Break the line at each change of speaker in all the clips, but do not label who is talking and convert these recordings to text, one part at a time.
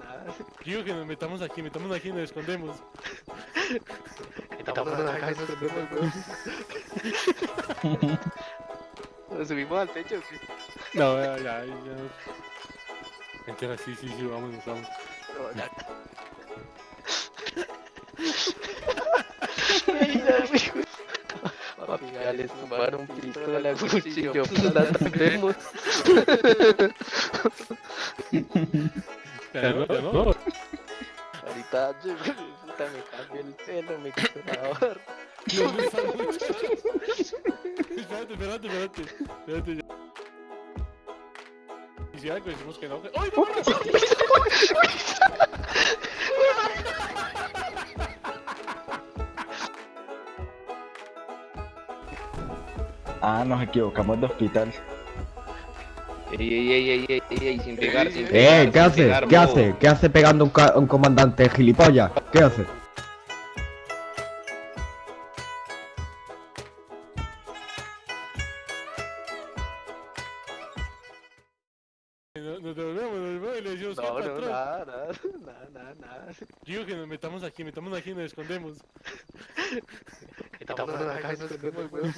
nada.
Digo que nos metamos aquí, metamos aquí y nos escondemos.
Estamos en la casa, nos escondemos, weón. ¿Nos subimos al techo qué?
No, ya, ya, ya. Entera, sí, sí, sí, vámonos, vamos.
No, ya. Papi, ya les tumbaron pistola, cuchillo, plata, vemos.
Ya, no,
Ahorita yo, puta, me cambio el pelo, me quito la barba.
¿Dónde está el muchacho? Espérate, espérate, espérate. Espérate, ya. Y si algo decimos que no. ¡Ay, no!
Ah, nos equivocamos de hospital.
Ey, ey, ey, ey, ey, ey, sin pegar, sin pegar.
Eh, ¿qué hace? ¿Qué hace? ¿Qué hace pegando un, un comandante gilipollas? ¿Qué hace?
Digo que nos metamos aquí, metamos aquí y nos escondemos.
Estamos en la casa, nos escondemos, weón.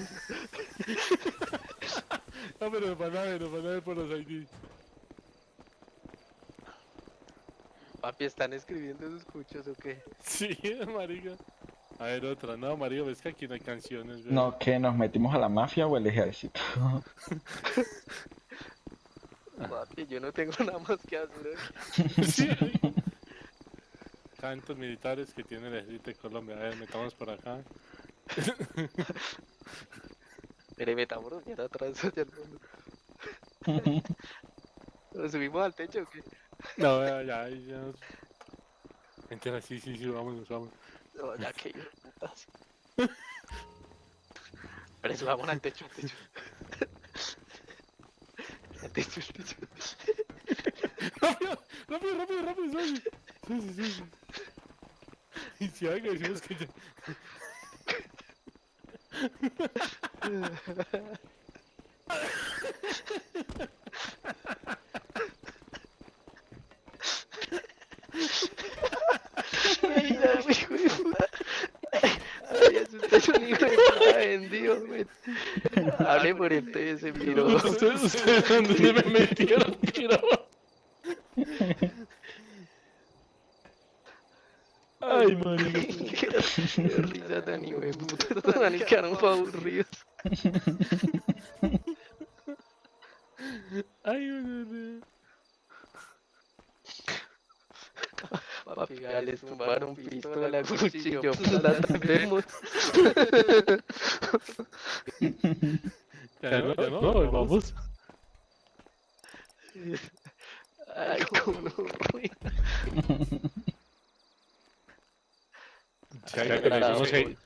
No, pero nos van a ver, nos van a ver por los ID.
Papi, ¿están escribiendo sus cuchos o qué?
Sí, marica. A ver, otra. No, marica, ves que aquí no hay canciones.
No, que nos metimos a la mafia o el ejército.
Papi, yo no tengo nada más que hacer.
Sí. Cantos militares que tiene el ejército de Colombia. A ver, metamos por acá.
Mire, metámonos bien atrás hacia el fondo. ¿Nos subimos al techo o qué?
No, ya, ya, ya. Entera, sí, sí, sí, vámonos, vamos.
No, ya que yo, putas. Pero subamos al techo, al techo. Al techo, al techo.
rápido, rápido, rápido, rápido, rápido. Sí, sí, sí, sí. Y si algo decimos que ya...
Ay, ya, hijo de puta. Ay, es un hijo de puta vendido, güey. Hable por.
Ustedes, ustedes, ¿dónde me metieron? Ay, marica.
Qué risa tan hijo de puta. Estos manes quedaron pa' aburridos.
Ay, güey.
Papi, ya les tumbaron pistola, cuchillo, plata, vemos.
Ya no, ya no, vamos.
Ay, cómo ruina.
Que...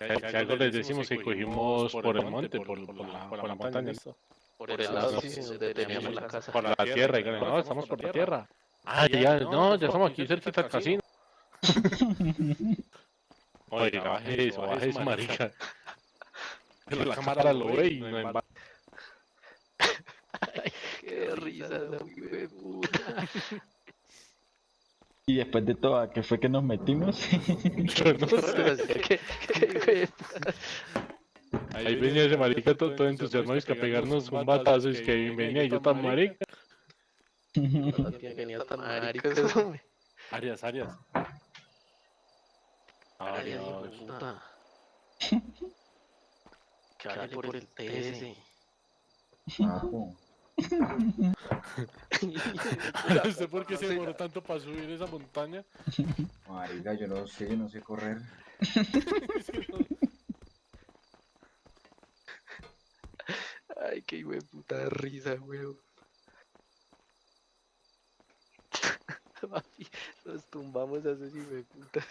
Si algo les decimos que cogimos por el monte, por, por la, por la montaña, ¿listo?
Por el lado, sí, donde teníamos la casa.
por la tierra, y que no, estamos por la tierra. Ah, ya, no, ya estamos aquí cerquita del casino. Oye, baje eso, baje eso, marica. La cámara lo ve y no en va-
Qué risa, de puta.
Y después de todo, ¿a qué fue que nos metimos?
Yo no sé.
Qué qué hijo de puta.
Ahí venía ese marica todo, todo entusiasmado y que a pegarnos un batazo y es que venía y yo tan marica.
Hasta maricas, hombre.
Arias, Arias. Arias.
puta. Que por el TS.
Ajo.
¿Usted por qué se demoró tanto para subir esa montaña?
Marica, yo no sé, no sé correr.
No-
Ay, qué hijo de puta risa, weón. Papi, nos tumbamos a esos hijo de putas.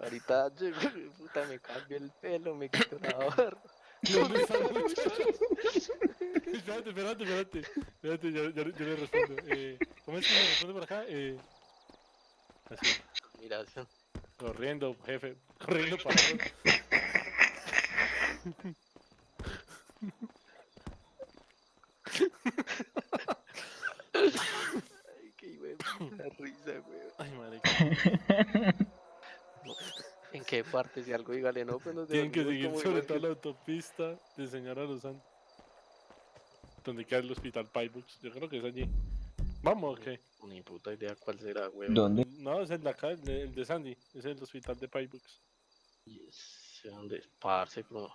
Ahorita yo, puta, me cambio el pelo, me quito la barba.
¿Dónde está el muchacho? Espérate, espérate, espérate. Espérate, yo, yo, yo le respondo. Eh, ¿Cómo es que me responde por acá? Eh, así,
Mira, son-
corriendo, jefe. Corriendo para
ay, qué puta. La risa, weón.
Ay, marica.
¿En qué parte? Si algo dígale, no, pues
Tienen que seguir sobre toda la autopista de Señora Los Santos. Donde queda el hospital Pybooks. Yo creo que es allí. Vamos, ¿o qué?
que- Ni puta idea cuál será, weón.
¿Dónde?
No, es el de acá, el de, el de Sandy. Es el hospital de Pybooks.
Y sé dónde es, parce, como...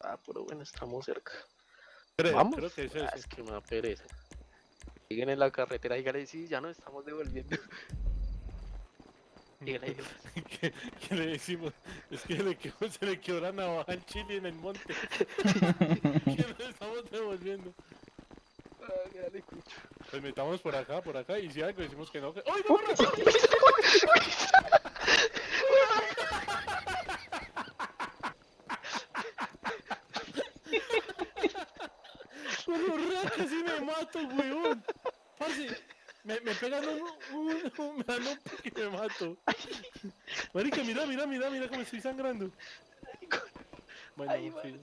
Ah, pero bueno, estamos cerca.
Creo,
¿Vamos?
creo que es
Ah, es que me da pereza. Siguen en la carretera, dígale, sí, ya nos estamos devolviendo. Dígale.
¿Qué, qué le decimos? Es que le quedó- se le quedó la navaja al chile en el monte. que nos estamos devolviendo.
Ah.
Pues metamos por acá, por acá, y si algo decimos que no. ¡Ay, no, borracho! Con casi me mato, weón. Parce, me, me pegan un, un, un, y me mato. Marica, mira, mira, mira, mira cómo estoy sangrando. Bueno,
Ay,
sí.
vale.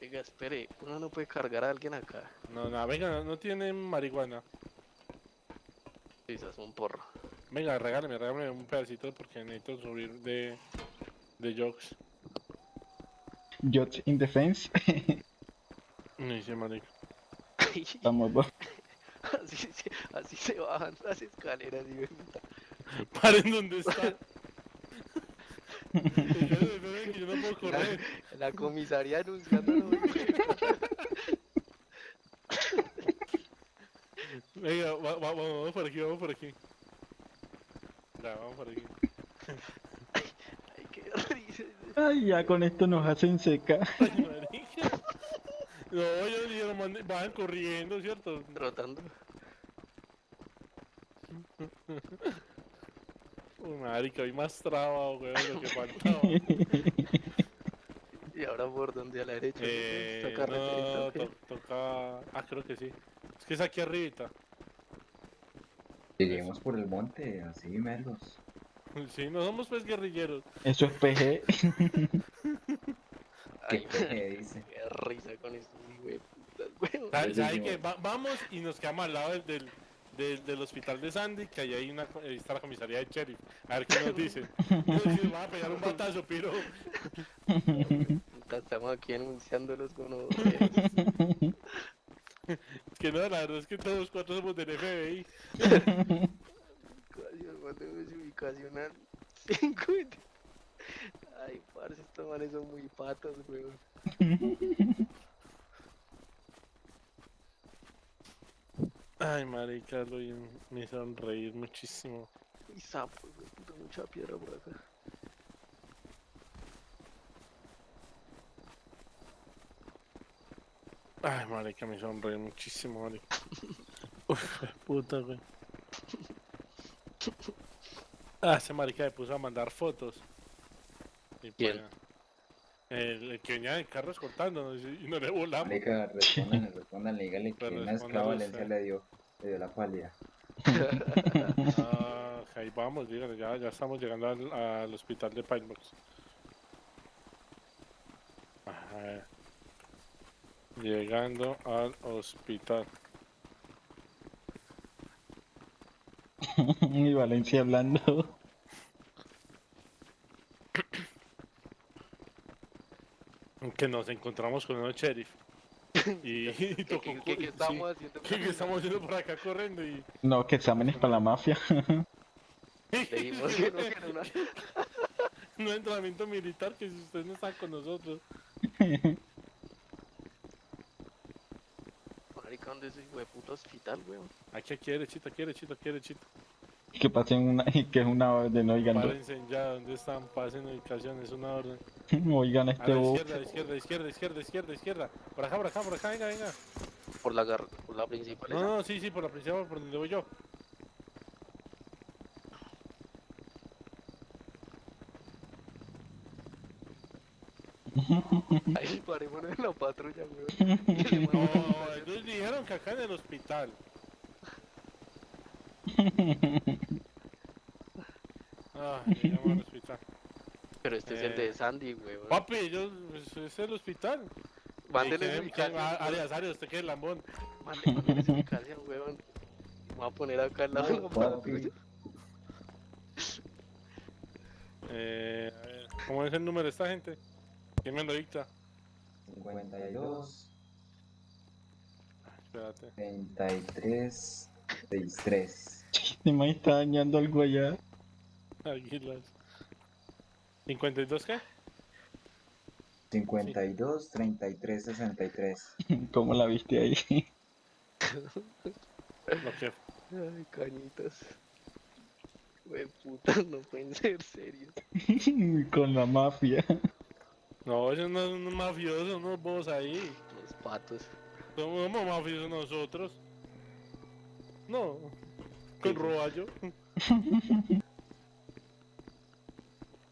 Venga, espere, uno no puede cargar a alguien acá.
No, no, venga, no, no tienen marihuana.
Quizás un porro.
Venga, regálame, regálame un pedacito porque necesito subir de, de jokes.
Judge in defense.
No dice marica.
Estamos dos.
Así, se- así se bajan las escaleras, y ven.
Paren donde está. Yo no puedo correr.
La comisaría anunciándolo.
Venga, va- va- va- vamos por aquí, vamos por aquí. Ya, vamos por aquí.
Ay, qué risa.
Ay, ya con esto nos hacen seca.
Ay. No, ellos dijeron, van corriendo, ¿cierto?
Trotando.
Uy, marica, hoy más traba, weón, lo que faltaba.
Y ahora por donde a la derecha. ¿no?
Eh,
carreterita,
no, toca... Ah, creo que sí. Es que es aquí arribita.
Lleguemos por el monte, así merlos.
Sí, no somos pues guerrilleros.
Eso es PG.
¿Qué
Ay,
peje dice?
qué risa con estos hijueputas, weón.
¿Sabe,
Sí,
sabe
sí,
qué?
bueno.
Va- vamos y nos quedamos al lado del, del, del- del hospital de Sandy, que ahí, hay una, ahí está la comisaría de sheriff. A ver qué nos dicen. Nos dicen, van a pegar un batazo, pero...
Estamos aquí anunciándolos con los...
Es que no, la verdad es que todos cuatro somos del FBI.
ubicación, mandemos ubicación al 5. Ay, parce, estos manes son muy patos, weón.
Ay, marica, lo me hicieron reír muchísimo.
Y sapos, puta, mucha piedra por acá.
Ay, marica, me hicieron reír muchísimo, marica. Uf, puta, güey. Ah, ese marica me puso a mandar fotos. Y
¿Quién?
pues, El, el que venía en el carro escoltándonos y no le volamos.
Marica, respondan, respondan, dígale que una esclava Valencia le dio, le dio la pálida.
Ah, ahí vamos, dígale, ya, ya estamos llegando al, al hospital de Pilebox. Ajá. Llegando al hospital.
y Valencia hablando.
Que nos encontramos con un sheriff. Y, y
¿Qué,
tocó
qué, qué- qué
sí,
estamos haciendo?
¿qué- qué estamos haciendo por acá corriendo? Y
No, que exámenes para la mafia.
Dijimos que no, que
entrenamiento militar que si ustedes no están con nosotros.
Marica, ¿dónde es ese hijo de puto hospital, weón?
Aquí, aquí, derechito, aquí, derechito, aquí, derechito.
Que pasen una, que es una orden, oigan,
Párense ya, ¿dónde están? Pasen ubicación, es una orden.
oigan
A
este bus.
izquierda, izquierda, izquierda, izquierda, izquierda, izquierda. Por acá, por acá, por acá, venga, venga.
Por la, gar... por la principal.
No,
esa.
no, sí, sí, por la principal, por donde voy yo.
Ahí parémonos en la patrulla, weón.
No,
a-
ellos dijeron que acá en el hospital. Ah, llegamos al hospital.
Pero este es el
Eh,
de Sandy, weón.
Papi, ellos, pues, es el hospital.
Mándele
¿Y
su ubicación.
ah. Arias, Arias, usted que es lambón.
Mándele su ubicación, weón. Me voy a poner acá al lado.
Papi.
Eh, a ver, ¿Cómo es el número de esta gente? ¿Quién me lo dicta?
52,
Espérate.
33, 63.
Este man está dañando algo allá.
Águilas. ¿52 qué?
52, 33, 63.
¿Cómo la viste ahí?
Lo que
Ay, cañitas. Güey, puta, no pueden ser serios.
Con la mafia.
No, ellos no son mafiosos, unos bobos ahí.
Los patos.
Somos, somos mafiosos nosotros. No. Con roballo.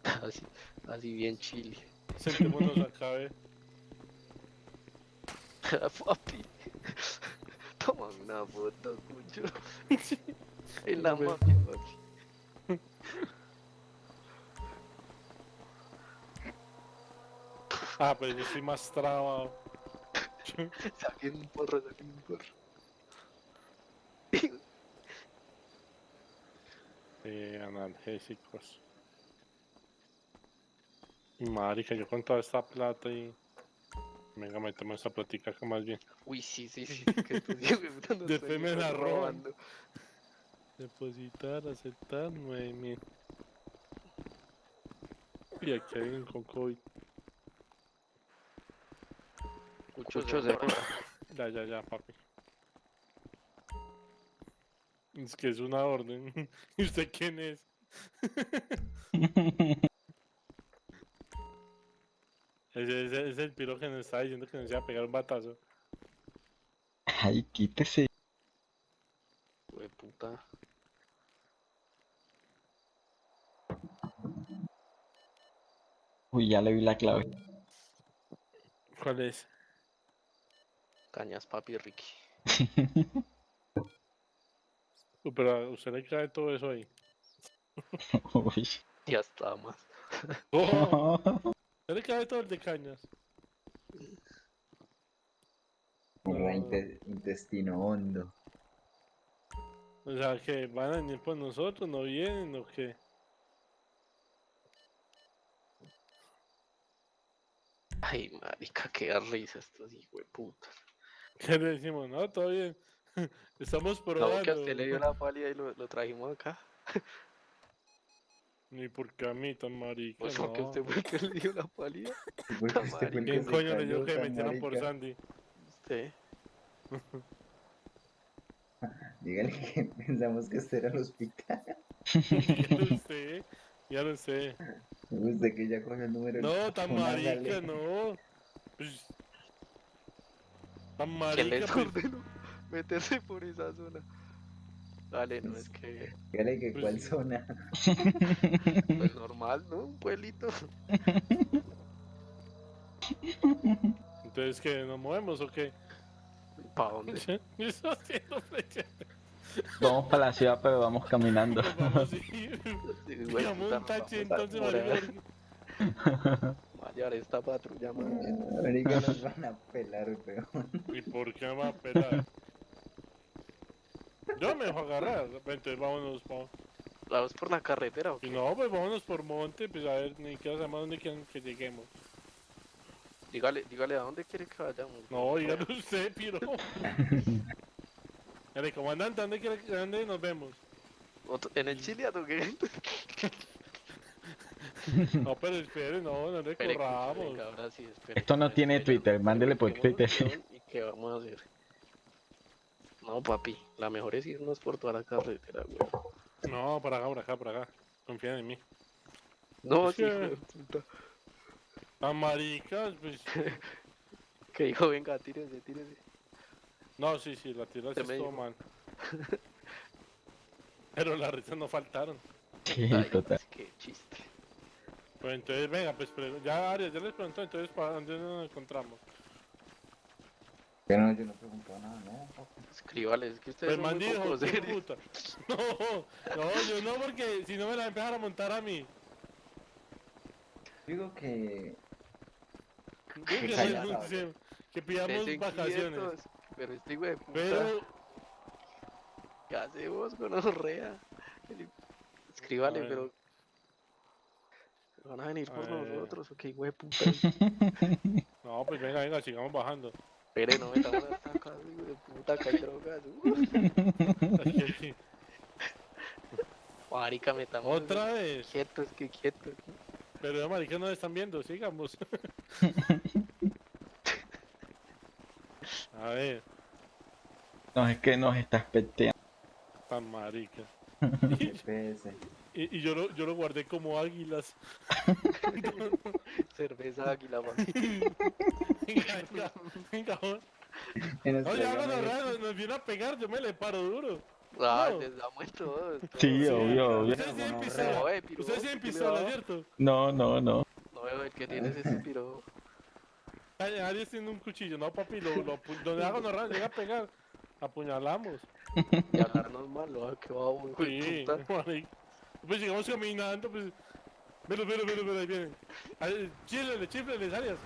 Así, así bien chile.
Sentémonos acá, ve.
Papi. Toma una foto, cucho. En la mafia, papi.
Ah, pero yo soy más trabado.
Saquen un porro, saquen un porro.
Eh, analgésicos. Y marica, yo con toda esta plata y... Venga, metemos esta platica acá más bien.
Uy, sí, sí, sí. Que de
Después me la roban.
robando.
Depositar, aceptar, 9000. Y aquí hay un con COVID.
Cucho,
Cucho
se
se-
roba.
Ya, ya, ya, papi. Es que es una orden. ¿Y usted quién es? Ese, ese- ese es el piro que nos está diciendo que nos iba a pegar un batazo.
Ay, quítese.
Güey, puta.
Uy, ya le vi la clave.
¿Cuál es?
Cañas, papi, Ricky.
Uh, pero a usted le cae todo eso ahí.
Uy.
Ya está más.
¡Oh! ¿Usted le cae todo el de cañas?
Era inte- intestino hondo.
O sea, que van a venir por nosotros, no vienen o qué?
Ay, marica, qué risa estos hijos de puta.
¿Qué le decimos? No, todo bien. Estamos
No,
probando.
que a usted le dio la pálida y lo, lo trajimos acá.
Ni porque a mí tan marica,
Pues
no.
porque usted fue el que le dio la pálida.
¿Quién coño le dio que me
tan
metieran por. Sandy?
Usted.
Dígale que pensamos que este era el hospital.
Ya lo sé, ya lo sé.
Usted que ya cogió el número.
No, tan marica, no. Pues, tan
¿Quién le
marica,
ordenó meterse por esa zona? Dale, no es que.
Dígale que
Pues
cuál zona.
Pues normal, ¿no? Un pueblito.
Entonces, ¿qué? ¿Nos movemos o qué?
¿Para dónde?
Eso haciendo flecha.
Vamos para la ciudad, pero vamos caminando.
Vamos a ir. Un taxi, entonces.
Vaya, esta patrulla, man.
Marica nos van a pelar, weón.
¿Y por qué me va a pelar? Yo me dejo agarrar. Entonces, vámonos, vamos.
¿Vamos por la carretera o qué?
no, pues vámonos por monte, pues a ver, ni siquiera sabemos dónde quieren que lleguemos.
Dígale, dígale a dónde quiere que vayamos.
No, dígalo usted, piro. Dale, comandante, ¿dónde quiere que dónde nos vemos?
¿En el Chile o qué?
No, pero espere, no, no le
Espere,
corramos.
venga, ahora sí, espere.
Esto no tiene Twitter, mándele por Twitter.
¿Y qué vamos a hacer? No, papi, la mejor es irnos por toda la carretera, güey.
No, por acá, por acá, por acá. Confían en mí.
No, sí.
Las maricas, pues.
Que dijo, venga, tírese, tírese.
No, sí, sí, la tira sí
Usted me
estuvo mal. Pero las risas no faltaron.
Sí,
Ay,
total.
Qué chiste.
Pues entonces, venga, pues ya Arias, ya les preguntó, entonces ¿para dónde nos encontramos?
Yo no, yo no pregunto nada, no.
Escríbale, es que ustedes
Pues
son muy
man dijo,
poco
"Hijo de
serios.
puta". No, no, yo no, porque si no me la empezaron a montar a mí.
Digo que.
Digo
Que
que,
callado.
renuncie, que pidamos vacaciones.
quietos, Pero este hijo de puta.
Pero,
¿Qué hace vos con Orrea? Escríbale,
ver.
pero. ¿Van a venir
A
por
ver.
nosotros o qué hijo de puta?
No, pues venga, venga, sigamos bajando.
Espere, no metamos hasta acá, hijo de puta, que hay drogas.
Aquí.
Marica, metamos.
Otra vez.
Quietos, que quietos.
Pero ya marica no están viendo, sigamos. A ver,
No, es que nos estás peteando.
tan marica.
GPS.
Y, y yo, lo, yo lo guardé como águilas.
Cerveza águila, man.
Venga, venga, venga. Oye,
programa
raro, nos viene a pegar, yo me le paro duro.
Ah,
No.
les damos todos.
Sí,
todos.
obvio, obvio.
Ustedes tienen pistola. Ustedes tienen
¿qué le
pistola,
va?
¿cierto?
No, no, no.
No veo el que tienes ese piro.
Arias tiene un cuchillo, no papi, lo, lo, donde háganos raro, llega a pegar. Apuñalamos.
Y hablarnos mal, ¿no? Que babo, hijo de
Sí,
puta.
Pues llegamos caminando, pues. Velo, velo, velo, velo, ahí vienen. Ay, Chíflele, chíflele, Arias.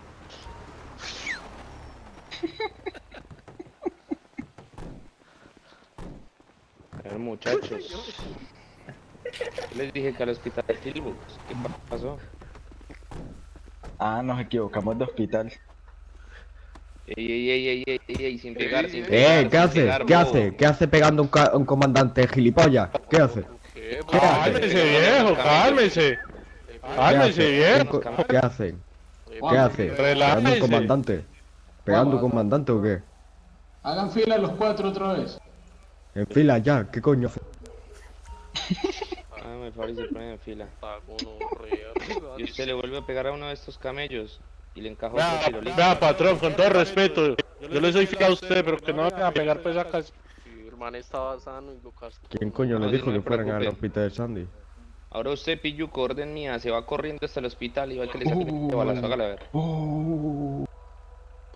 A ver, muchachos. Les dije que al hospital de Tilburg. ¿Qué pa- pasó?
Ah, nos equivocamos de hospital.
Ey, ey, ey, ey, ey, ey, ey, sin pegar, sin pegar.
Eh,
sin
¿qué hace?
pegar,
¿Qué hace? ¿Qué hace pegando un, un comandante gilipollas? ¿Qué hace?
¿Qué?
Cálmese, viejo, cálmese. Cálmese,
¿Qué
viejo.
¿Qué hace?
Oye,
¿Qué hace? ¿Pegando un comandante? ¿Pegando un comandante o qué?
Hagan fila los cuatro otra vez.
En fila ya, ¿qué coño?
Ah, me parece en fila. Y usted le vuelve a pegar a uno de estos camellos y le encaja
Vea,
otro tirolito.
vea, patrón, con todo respeto. Yo le soy fiel a usted, pero que no vayan a pegar pues
el man estaba sano y lo cascó.
¿Quién coño
No,
le
sí,
dijo
no
que fueran al hospital de Sandy?
Ahora usted, Pilluco, orden mía, se va corriendo hasta el hospital y va a que le saque el balazo. Hágale, a ver.
Uh,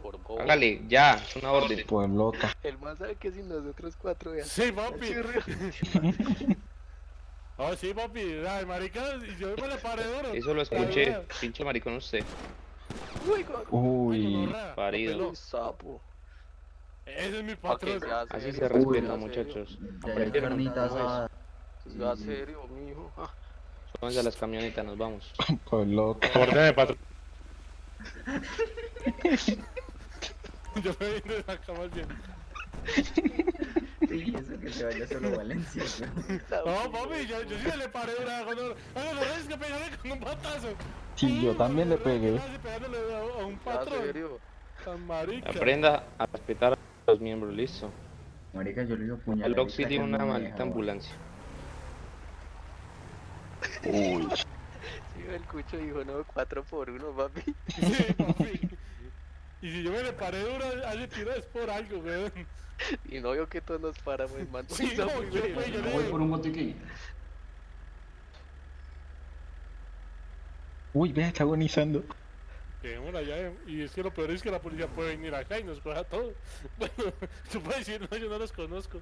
Por.
Hágale, ya, es una orden.
pues loca.
El man sabe que sin nosotros cuatro ya.
Sí, papi. Oh, sí, papi. Ay, marica, y yo me le paré duro.
Eso lo escuché, pinche maricón usted.
Uy,
Uy,
parido.
sapo.
Ese es mi patrón.
Así
serio,
se respeta, muchachos.
Carnitas
serio, mijo. Ah,
Súbanse a las camionetas, nos vamos.
pues.
Ordene, patrón. yo me vine de la cama bien.
Sí, eso que se vaya solo a Valencia.
No, papi, yo, yo sí le paré una cuando. Oye, lo es que pegarle con un.
Sí, yo también le pegué.
Pegándole a, un patrón.
serio.
Tan marica.
Aprenda a respetar a los miembros, listo.
Marica, yo le digo puñal.
El Oxy tiene una maldita ambulancia.
Uy,
Sí, el cucho dijo, no, cuatro por uno, papi.
Sí, papi. Y si yo me le paré duro a ese tiro es por algo, weón.
Y no vio que todos nos paramos, el man.
Sí, no,
muy
yo, pues, yo
Voy por un botiquín.
uy, vea, está agonizando.
Dejémosla allá, y es que lo peor es que la policía puede venir acá y nos coja todo. Bueno, tú puedes decir, no, yo no los conozco.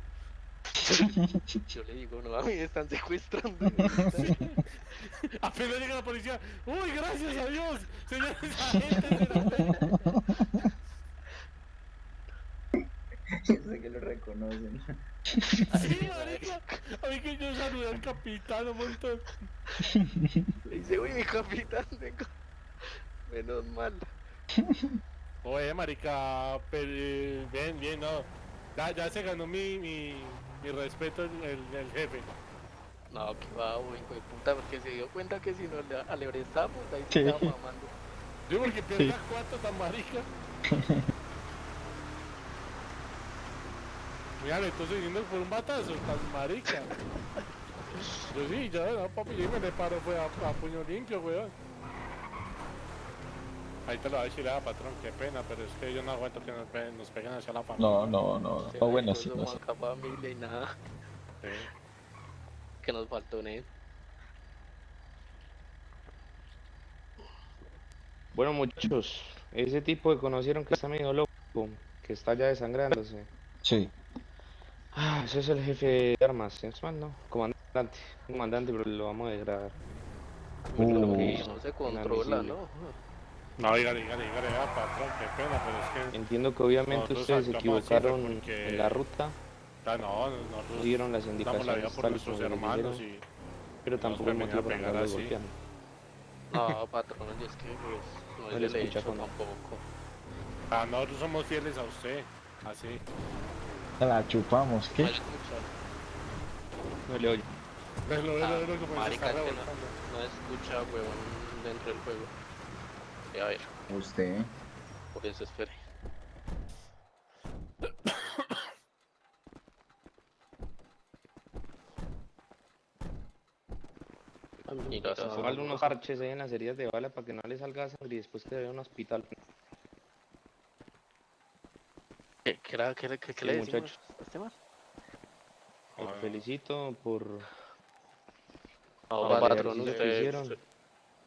Yo le digo, no, a mí me están secuestrando.
Apenas llega la policía, uy, gracias a Dios, señores agentes de la
Yo sé que lo reconocen.
Sí, marica, a mí que yo saludé al capitán un montón.
Le dice, uy, mi capitán, vengo. Menos mal.
Oye, marica, pero, eh, bien, bien, no. Ya, ya se ganó mi, mi, mi respeto el, el, el jefe.
No, que va, hijo de puta, porque se dio cuenta que si nos le alebrestamos, ahí
Sí.
se estaba mamando.
Yo porque pierda cuatro tan marica. Mira, le estoy siguiendo por un batazo, tan marica. Yo sí, ya, no, papi, yo me le paro, fue a, a puño limpio, weón. Ahí te lo va a decir, ah, patrón, qué pena, pero es que yo no aguanto que nos, pe- nos peguen hacia la familia.
No, no, no. No, bueno, sí, no sé.
Somos acá familia y nada,
Sí.
que nos faltó en él.
Bueno, muchachos, ese tipo que conocieron que está medio loco, que está ya desangrándose.
Sí.
Ah, ese es el jefe de armas, es mal, ¿no? Comandante, comandante, pero lo vamos a degradar.
Pero
Uh.
no se controla. ¿no?
No, dígale, dígale, dígale, ah, patrón, qué pena, pero es que...
Entiendo que obviamente ustedes se equivocaron
porque-
en la ruta,
Ah, no, nosotros
dieron las
damos
indicaciones
la vida por
tal
nuestros hermanos y
pero tampoco motivo
pegar así.
No, patrón, y es que pues, no,
No
es
le escucha
tampoco.
ah, nosotros somos fieles a usted. Así.
La chupamos,
No
¿qué?
escucha,
No le oye.
Velo, velo,
Ah,
velo como se
marica,
está
es que no-
revolcando.
no escucha, huevón, dentro del juego. Y a ver,
Usted.
por eso espere.
Póngale unos parches ahí en las heridas de bala para que no le salga sangre y después que vaya a un hospital.
¿Qué, qué era, qué, qué, qué
Sí,
le decimos a este man?
Felicito por
No, patrón,
ejercicio que
usted,
hicieron.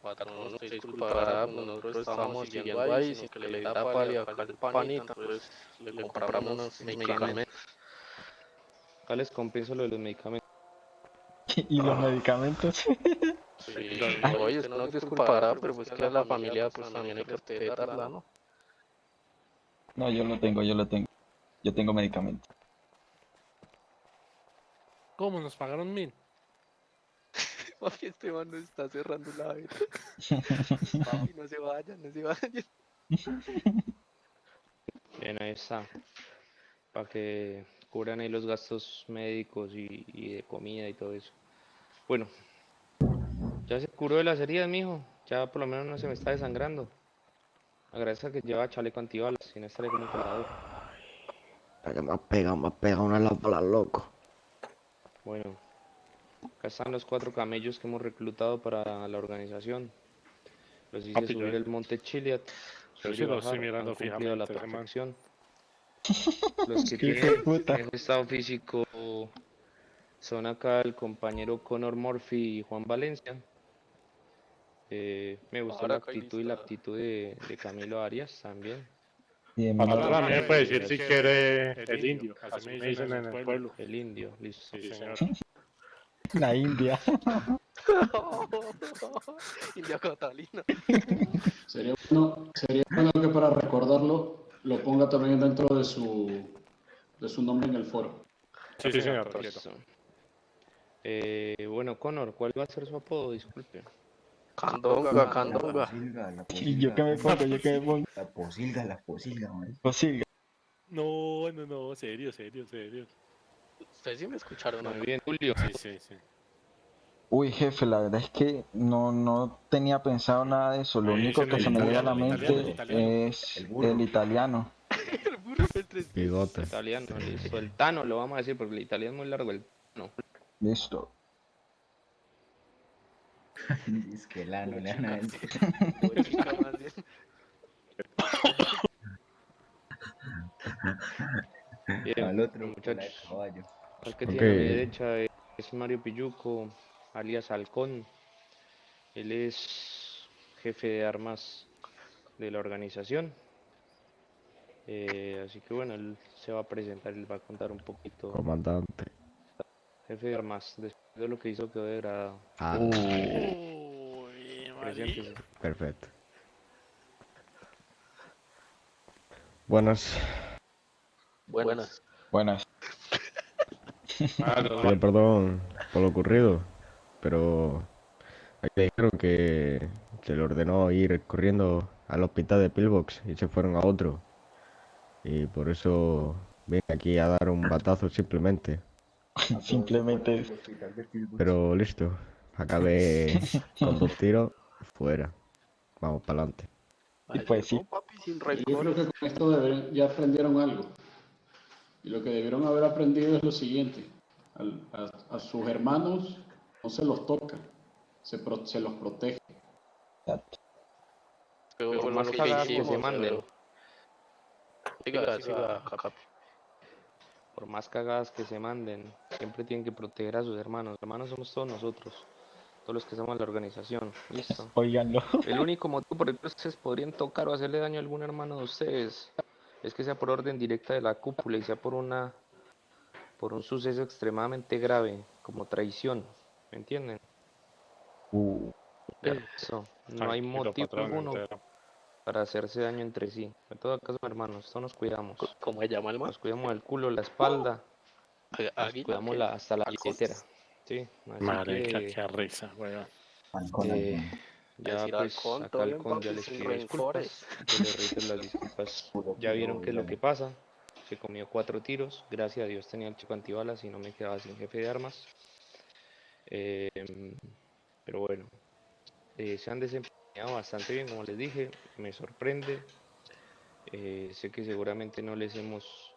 Patrón, usted disculpará, pues nosotros estábamos siguiendo ahí, sin que le da pálida al panita, pues le compramos unos medicamentos.
acá les compenso lo de los medicamentos.
¿Y los medicamentos?
Sí, oye, usted no disculpará, pero pues que a la familia pues también hay que respetarla, ¿no?
No, yo lo tengo, yo lo tengo. Yo tengo medicamento.
¿Cómo? ¿Nos pagaron mil?
Papi, este man nos está cerrando la. Papi, no se vayan, no se vayan.
Bien, ahí está. Para que cubran ahí los gastos médicos y, y de comida y todo eso. Bueno, ya se curó de las heridas, mijo. Ya por lo menos no se me está desangrando. Agradezco que lleva chaleco antibalas, si no estaré con un colador.
Ya me ha pegado, me ha pegado una lámpara, loco.
Bueno, acá están los cuatro camellos que hemos reclutado para la organización. Los hice
Papi, yo-
subir el monte Chiliad.
yo sí lo estoy mirando
la
fijamente, man.
perfección. Los que tienen mejor estado físico son acá el compañero Conor Murphy y Juan Valencia. Eh, me gustó
Ahora
la actitud y la aptitud de, de Camilo Arias también.
Y de
Patrón,
mierda.
a mí me puede decir si quiere el indio. Así me dicen en el pueblo.
El indio, listo.
Sí, señor.
La India.
India Catalina.
Sería bueno, sería bueno que para recordarlo lo ponga también dentro de su, de su nombre en el foro.
Sí, sí, señor.
Eh, bueno, Conor, ¿cuál va a ser su apodo? Disculpe.
Candonga, candonga.
posilga, la
Y yo que me
posilga.
pongo, yo que me pongo.
La posilga, la posilga, marica.
Posible.
No, no, no, serio, serio, serio.
Ustedes sí me escucharon.
Muy bien, Julio.
Sí, sí, sí.
Uy, jefe, la verdad es que no, no tenía pensado nada de eso. Lo
Ahí
único que se me viene a la mente
italiano, el italiano.
es
El
italiano.
El burro
Bigote.
Italiano, listo. El Tano lo vamos a decir porque el italiano es muy largo. El Tano.
Listo.
Es que el ano le van a decir.
Bien.
Al otro, caballo.
El que
Ok.
tiene a mi derecha es- Mario Pilluco, alias Halcón. Él es jefe de armas de la organización. Eh, así que bueno, él se va a presentar, él va a contar un poquito.
Comandante.
Jefe de armas, después de lo que hizo quedó degradado.
Ah, perfecto. Buenas.
Buenas.
Buenas.
Perdón por lo ocurrido, pero me dijeron que se le ordenó ir corriendo al hospital de Pillbox y se fueron a otro. Y por eso vine aquí a dar un batazo simplemente.
Simplemente.
Pero listo, acabé con dos tiros fuera. Vamos para adelante.
Y pues sí.
Yo creo que con esto ya aprendieron algo. Y lo que debieron haber aprendido es lo siguiente. A, a sus hermanos no se los toca, se, pro- se los protege.
Pero
más
que
cagadas que
hicimos,
se manden,
Siga, siga,
por más cagadas que se manden, siempre tienen que proteger a sus hermanos. Hermanos somos todos nosotros, todos los que somos la organización. Listo.
Óiganlo.
El único motivo por el que ustedes podrían tocar o hacerle daño a algún hermano de ustedes es que sea por orden directa de la cúpula y sea por una por un suceso extremadamente grave como traición, ¿me entienden?
Uh,
Eso, no hay motivo alguno
entero.
para hacerse daño entre sí. En todo caso, hermanos, todos nos cuidamos.
¿Cómo se llama el man?
Nos cuidamos el culo, la espalda
Águila,
cuidamos la, hasta la billetera. Sí,
Marica,
que,
qué risa, weón.
Eh. Ya
Decir
pues
halcón,
acá Halcón ya les pido disculpas, yo les reitero las disculpas.
Puro
Ya vieron qué es lo que pasa. Se comió cuatro tiros. Gracias a Dios tenía el chico antibalas y no me quedaba sin jefe de armas. Em, pero bueno, eh, se han desempeñado bastante bien, como les dije. Me sorprende. Eh, sé que seguramente no les hemos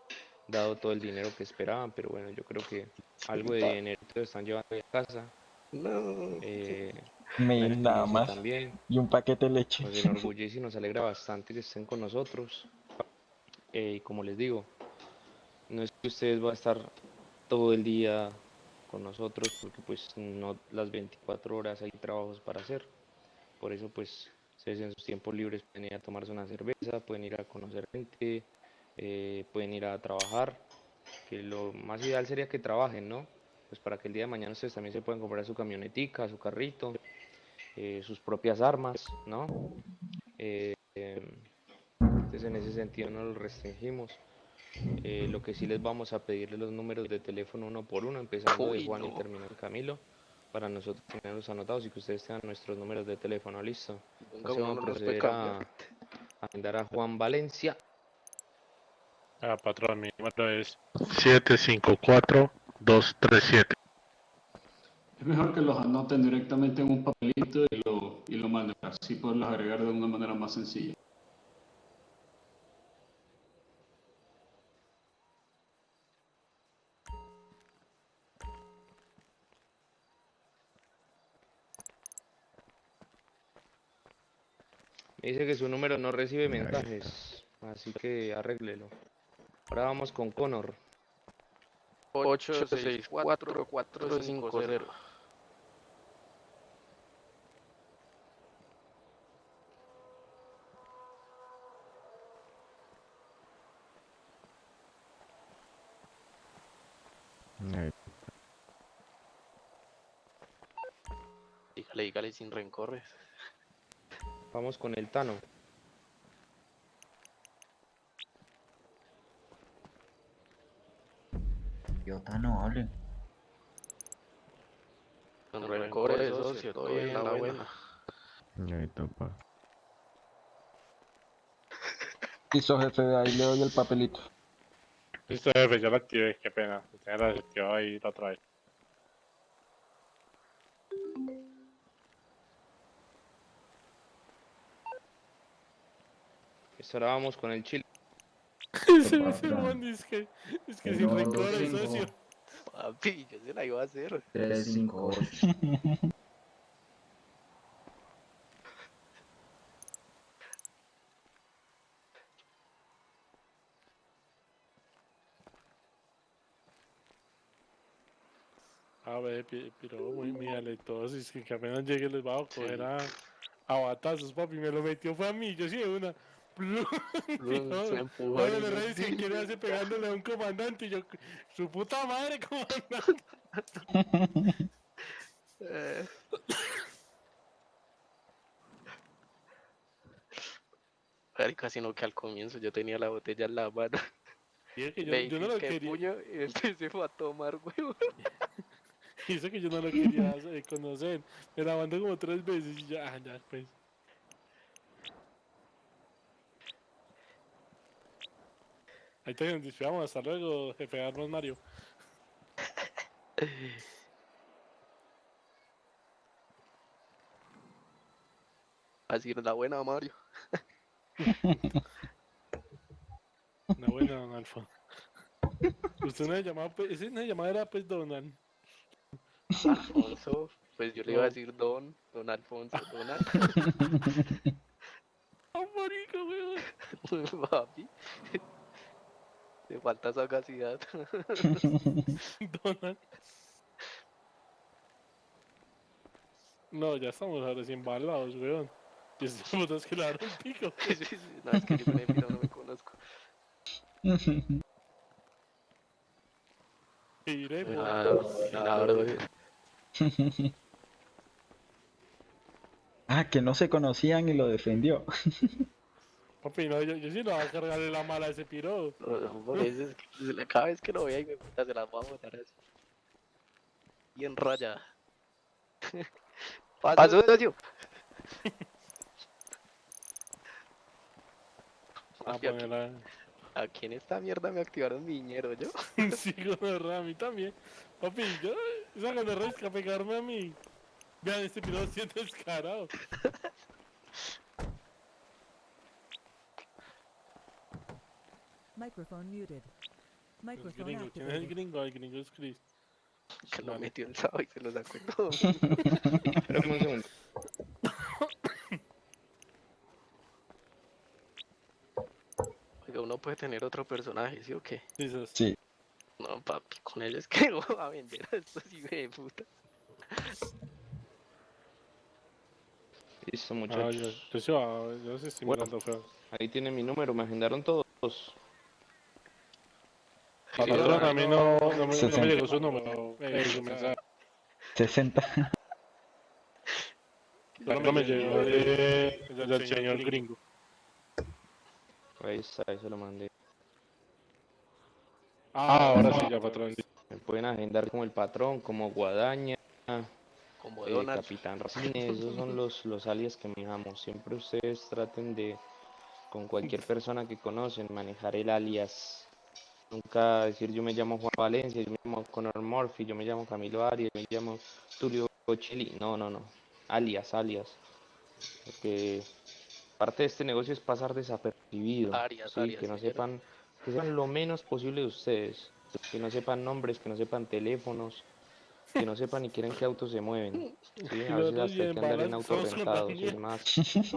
dado todo el dinero que esperaban, pero bueno, yo creo que algo de dinero están llevando a casa.
No.
Eh,
Mail nada más.
También.
Y un paquete de leche.
Nos enorgullece y nos alegra bastante que estén con nosotros. Eh, y como les digo, no es que ustedes van a estar todo el día con nosotros, porque pues no las 24 horas hay trabajos para hacer. Por eso pues ustedes en sus tiempos libres pueden ir a tomarse una cerveza, pueden ir a conocer gente, eh, pueden ir a trabajar, que lo más ideal sería que trabajen, ¿no? Pues para que el día de mañana ustedes también se puedan comprar su camionetica, su carrito, eh, sus propias armas, ¿no? Eh, entonces en ese sentido no los restringimos. Eh, lo que sí les vamos a pedir es los números de teléfono uno por uno, empezando de Juan y terminando Camilo, para nosotros tenerlos anotados y que ustedes tengan nuestros números de teléfono, listo. Entonces vamos a proceder a, mandar a Juan Valencia.
Ah, patrón, mi número es 754237.
Es mejor que los anoten directamente en un papelito y lo, y lo manden, así poderlos agregar de una manera más sencilla.
Me dice que su número no recibe mensajes, así que arréglelo. Ahora vamos con Connor.
864-450.
Ahí.
Dígale, dígale sin rencores.
Vamos con el Tano.
Idiota, no hable.
Con rencores, socio, todo bien, la buena.
Ahí topa.
Listo, jefe, ahí le doy el papelito.
Listo, jefe, ya lo activé, qué pena. Tenía la desactivado ahí la otra vez.
Listo, ahora vamos con el Chile.
Ese man es que, es que sin rencores,
cinco.
socio.
Papi, yo se la iba a hacer.
358.
A ver, pero muy, muy aletosos, es que apenas llegue les va a coger a, a batazos, papi, me lo metió fue a mí, yo sí de una. Plum,
Se
no,
empujó
Ahora
ahí,
le
¿no?
que quiere hacer pegándole a un comandante y yo, su puta madre, comandante.
Eh. Marica, sino que al comienzo yo tenía la botella en la mano.
Y es que yo, yo no lo
"¿Qué
quería,
puño? Y empecé fue a tomar, huevo.
y eso que yo no lo quería conocer, me la mandó como tres veces y ya, ya, pues. Ahí te despedamos, hasta luego, jefe de armas Mario.
Así era la buena, Mario.
Una buena, don Alfa. Usted no llamaba, pues, esa no llamada era pues Donald.
Alfonso, pues yo le iba a decir Don, Don Alfonso, Donald.
¡Ah, marica, weón!
Papi. Te falta sagacidad.
Donald. No, ya estamos ahora sí embalados, weón. Y estos putas que le pico.
Sí, sí, sí. No, es que yo piro no me conozco.
Iremos.
Ah, claro.
Ah, que no se conocían y lo defendió.
Papi, no, yo, yo sí no voy a cargarle la mala a ese piro.
No, no, por eso es que se le- cada vez que lo vea y me puta se las voy a botar así. Bien rayada. Paso, socio.
A
Papi, aquí, en esta mierda me activaron mi dinero, yo.
Sí, gonorrea, a mí también. Papi, yo, esa gonorrea es que a pegarme a mí. Vean, este piro siente descarado.
Microphone muted.
El
Microphone
gringo, ¿quién es el gringo? El gringo es Chris.
Que lo metió el sábado y se lo sacó todo.
Espérame un segundo.
Oiga, uno puede tener otro personaje, ¿sí o qué?
Dices,
Sí.
No, papi, con él es que voy a vender a estos hijos de puta.
Listo,
ah,
muchachos.
yo, yo, sí, ah, yo sí estoy
Bueno.
mirando feo.
Ahí tienen mi número, me agendaron todos.
Patrón, a mí no, no, me, no me
60.
llegó su número. eh, su mensaje.
60.
No me llegó de, del señor gringo.
Ahí está, ahí se lo mandé.
Ah, ahora sí, ya, patrón.
Me pueden agendar como el patrón, como Guadaña,
Como
eh. Capitán Racines, esos son los, los alias que manejamos. Siempre ustedes traten de, con cualquier persona que conocen, manejar el alias. Nunca decir yo me llamo Juan Valencia, yo me llamo Conor Murphy, yo me llamo Camilo Arias, yo me llamo Tulio Chili. No, no, no. Alias, alias. Porque parte de este negocio es pasar desapercibido.
Alias,
¿sí?
alias,
que no sepan, que sepan lo menos posible de ustedes. Que no sepan nombres, que no sepan teléfonos, que no sepan ni quieren qué autos se mueven. ¿sí? A
Y
veces hasta hay que andar en autos rentados, es más.